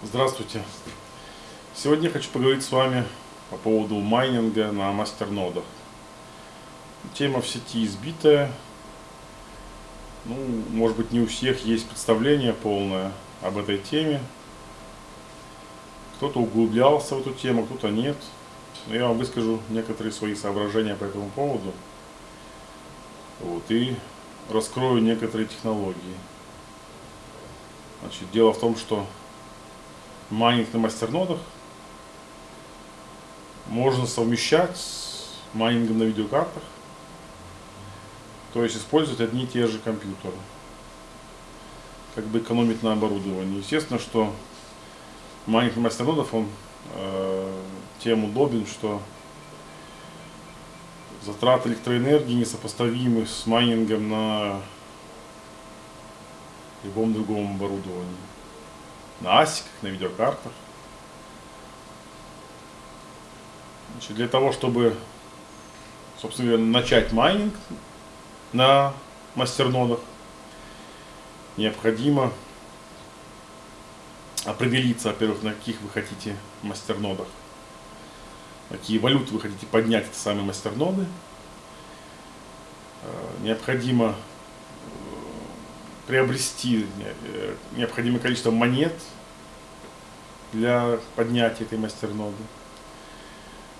Здравствуйте! Сегодня хочу поговорить с вами по поводу майнинга на мастернодах. Тема в сети избитая. Ну, может быть, не у всех есть представление полное об этой теме. Кто-то углублялся в эту тему, кто-то нет. Но я вам выскажу некоторые свои соображения по этому поводу. Вот, и раскрою некоторые технологии. Значит, дело в том, что майнинг на мастернодах можно совмещать с майнингом на видеокартах. То есть использовать одни и те же компьютеры. Как бы экономить на оборудовании. Естественно, что майнинг на мастернодах, он э, тем удобен, что затраты электроэнергии несопоставимы с майнингом на любом другом оборудовании на асиках, на видеокартах. Значит, для того, чтобы, собственно говоря, начать майнинг на мастернодах, необходимо определиться, во-первых, на каких вы хотите мастернодах, какие валюты вы хотите поднять эти самые мастерноды. Э, необходимо приобрести э, необходимое количество монет для поднятия этой мастерноды.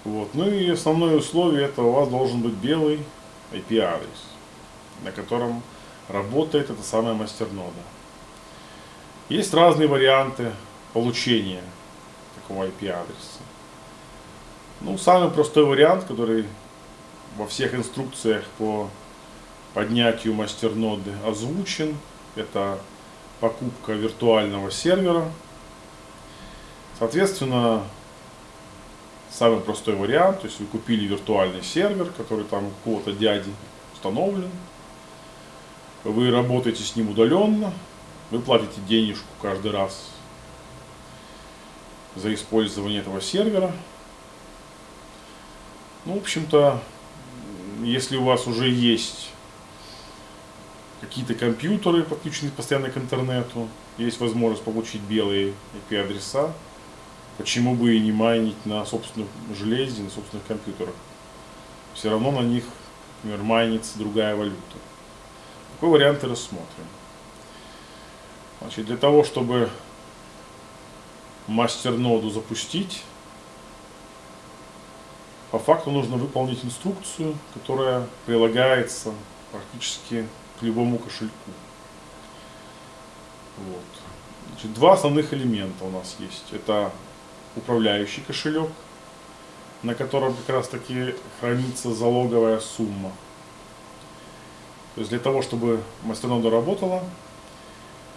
Вот. Ну и основное условие это у вас должен быть белый IP-адрес, на котором работает эта самая мастернода. Есть разные варианты получения такого IP-адреса. Ну, самый простой вариант, который во всех инструкциях по поднятию мастерноды озвучен, это покупка виртуального сервера. Соответственно, самый простой вариант, то есть вы купили виртуальный сервер, который там у какого-то дяди установлен, вы работаете с ним удаленно, вы платите денежку каждый раз за использование этого сервера. Ну, в общем-то, если у вас уже есть какие-то компьютеры, подключены постоянно к интернету, есть возможность получить белые IP-адреса, почему бы и не майнить на собственном железе, на собственных компьютерах. Все равно на них, например, майнится другая валюта. Такой вариант и рассмотрим. Значит, для того, чтобы мастер-ноду запустить, по факту нужно выполнить инструкцию, которая прилагается практически к любому кошельку. Вот. Значит, два основных элемента у нас есть. Это управляющий кошелек, на котором как раз таки хранится залоговая сумма. То есть для того, чтобы мастернода работала,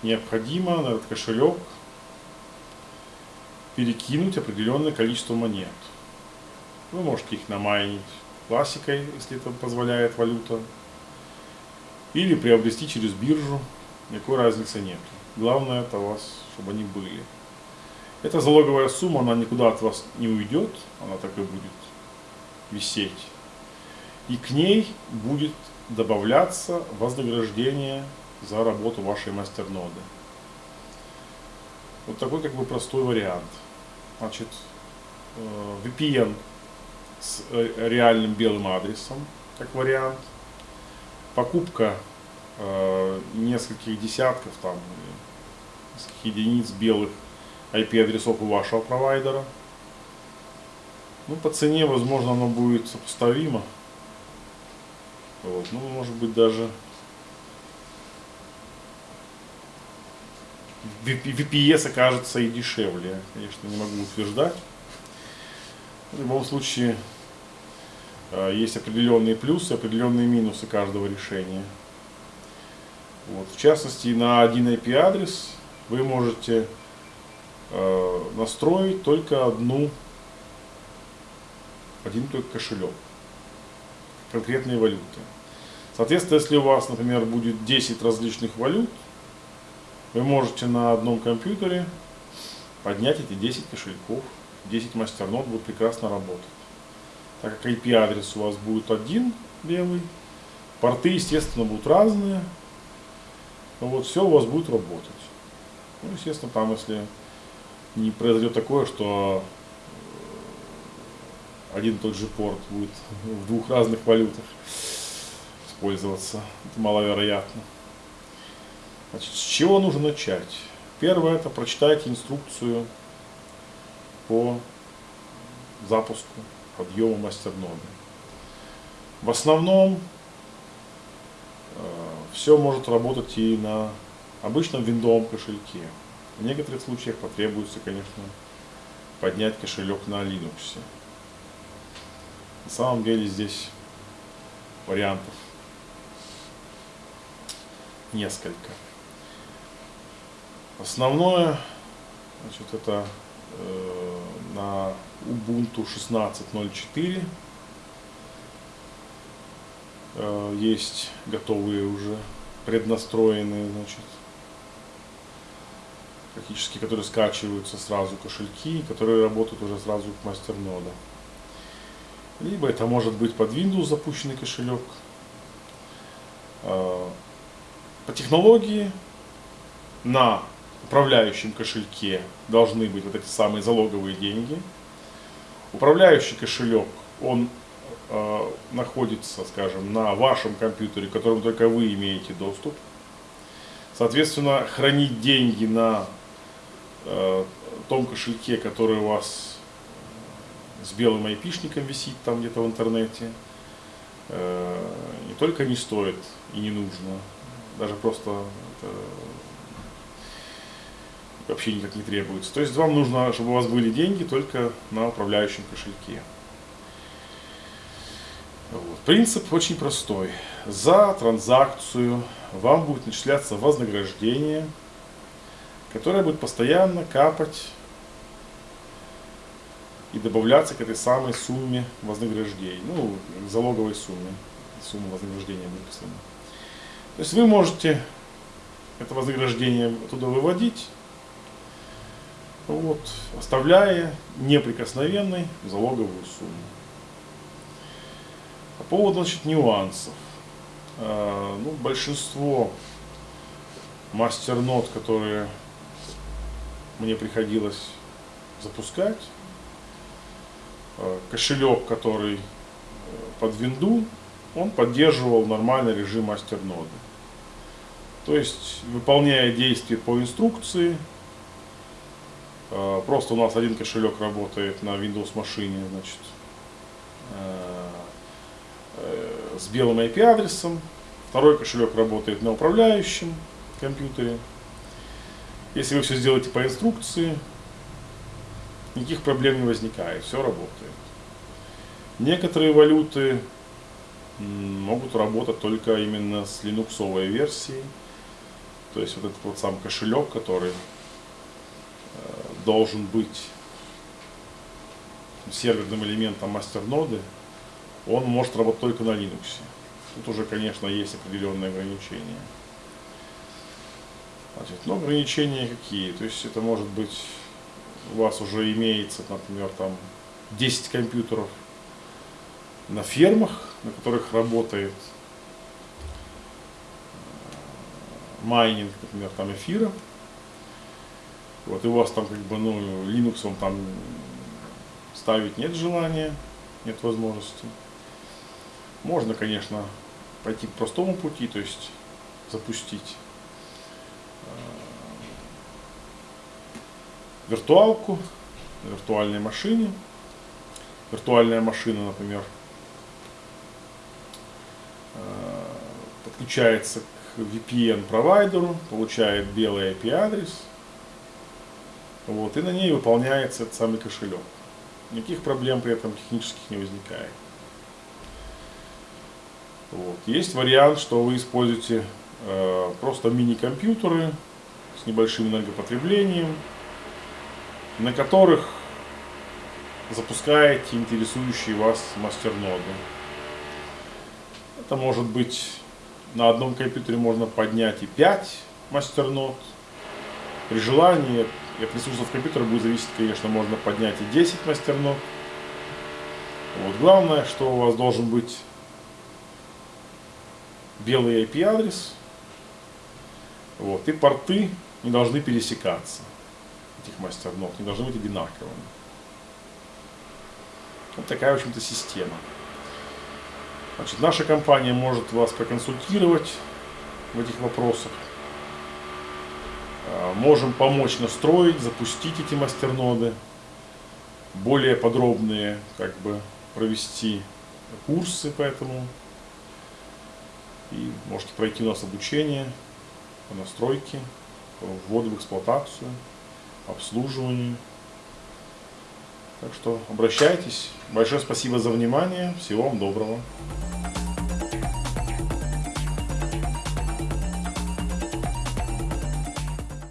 необходимо на этот кошелек перекинуть определенное количество монет. Вы можете их намайнить классикой, если это позволяет валюта, или приобрести через биржу, никакой разницы нет. Главное это у вас, чтобы они были. Эта залоговая сумма, она никуда от вас не уйдет, она так и будет висеть. И к ней будет добавляться вознаграждение за работу вашей мастерноды. Вот такой как бы простой вариант. Значит, э, VPN с э, реальным белым адресом, как вариант – покупка э, нескольких десятков, там, нескольких единиц белых IP-адресов у вашего провайдера. Ну, по цене, возможно, оно будет сопоставимо. Вот. Ну, может быть, даже VPS окажется и дешевле. Конечно, не могу утверждать. В любом случае, есть определенные плюсы, определенные минусы каждого решения. Вот. В частности, на один IP-адрес вы можете э, настроить только одну, один только кошелек конкретной валюты. Соответственно, если у вас, например, будет 10 различных валют, вы можете на одном компьютере поднять эти 10 кошельков, 10 мастернод будут прекрасно работать так как IP-адрес у вас будет один белый, порты, естественно, будут разные, вот все у вас будет работать. Ну, естественно, там, если не произойдет такое, что э, один и тот же порт будет в двух разных валютах использоваться. Это маловероятно. Значит, с чего нужно начать? Первое это прочитайте инструкцию по запуску подъема мастерноды. В основном э, все может работать и на обычном виндовом кошельке. В некоторых случаях потребуется, конечно, поднять кошелек на Linux. На самом деле здесь вариантов несколько. Основное, значит, это э, на Ubuntu 16.04 э, есть готовые уже преднастроенные, значит, практически, которые скачиваются сразу кошельки, которые работают уже сразу к мастернода. Либо это может быть под Windows запущенный кошелек. Э, по технологии на управляющем кошельке должны быть вот эти самые залоговые деньги. Управляющий кошелек, он э, находится, скажем, на вашем компьютере, к которому только вы имеете доступ. Соответственно, хранить деньги на э, том кошельке, который у вас с белым айпишником висит там где-то в интернете, э, не только не стоит и не нужно, даже просто это вообще никак не требуется. То есть вам нужно, чтобы у вас были деньги только на управляющем кошельке. Вот. Принцип очень простой. За транзакцию вам будет начисляться вознаграждение, которое будет постоянно капать и добавляться к этой самой сумме вознаграждений, ну, к залоговой сумме, сумма вознаграждения выписана. То есть вы можете это вознаграждение туда выводить, вот, оставляя неприкосновенной залоговую сумму. По поводу значит, нюансов. Э, ну, большинство мастернот, которые мне приходилось запускать, э, кошелек, который под винду, он поддерживал нормальный режим мастерноды. То есть, выполняя действия по инструкции, Э, просто у нас один кошелек работает на Windows машине, значит, э, э, с белым IP-адресом. Второй кошелек работает на управляющем компьютере. Если вы все сделаете по инструкции, никаких проблем не возникает, все работает. Некоторые валюты могут работать только именно с линуксовой версией. То есть вот этот вот сам кошелек, который должен быть серверным элементом мастерноды, он может работать только на Linux. Тут уже, конечно, есть определенные ограничения. Значит, но ограничения какие? То есть это может быть, у вас уже имеется, например, там 10 компьютеров на фермах, на которых работает э, майнинг, например, там эфира, вот, и у вас там как бы, ну, Linux вам там ставить нет желания, нет возможности. Можно, конечно, пойти по простому пути, то есть запустить э, виртуалку на виртуальной машине. Виртуальная машина, например, э, подключается к VPN провайдеру, получает белый IP-адрес, вот, и на ней выполняется этот самый кошелек. Никаких проблем при этом технических не возникает. Вот. Есть вариант, что вы используете э, просто мини-компьютеры с небольшим энергопотреблением, на которых запускаете интересующие вас мастерноды. Это может быть на одном компьютере можно поднять и 5 мастернод. При желании от ресурсов компьютера будет зависеть, конечно, можно поднять и 10 мастернод. Вот. Главное, что у вас должен быть белый IP-адрес. Вот. И порты не должны пересекаться. этих мастернод не должны быть одинаковыми. Вот такая, в общем-то, система. Значит, наша компания может вас проконсультировать в этих вопросах. А, можем помочь настроить, запустить эти мастерноды. Более подробные, как бы, провести курсы по этому. И можете пройти у нас обучение по настройке, по вводу в эксплуатацию, обслуживанию. Так что обращайтесь. Большое спасибо за внимание. Всего вам доброго.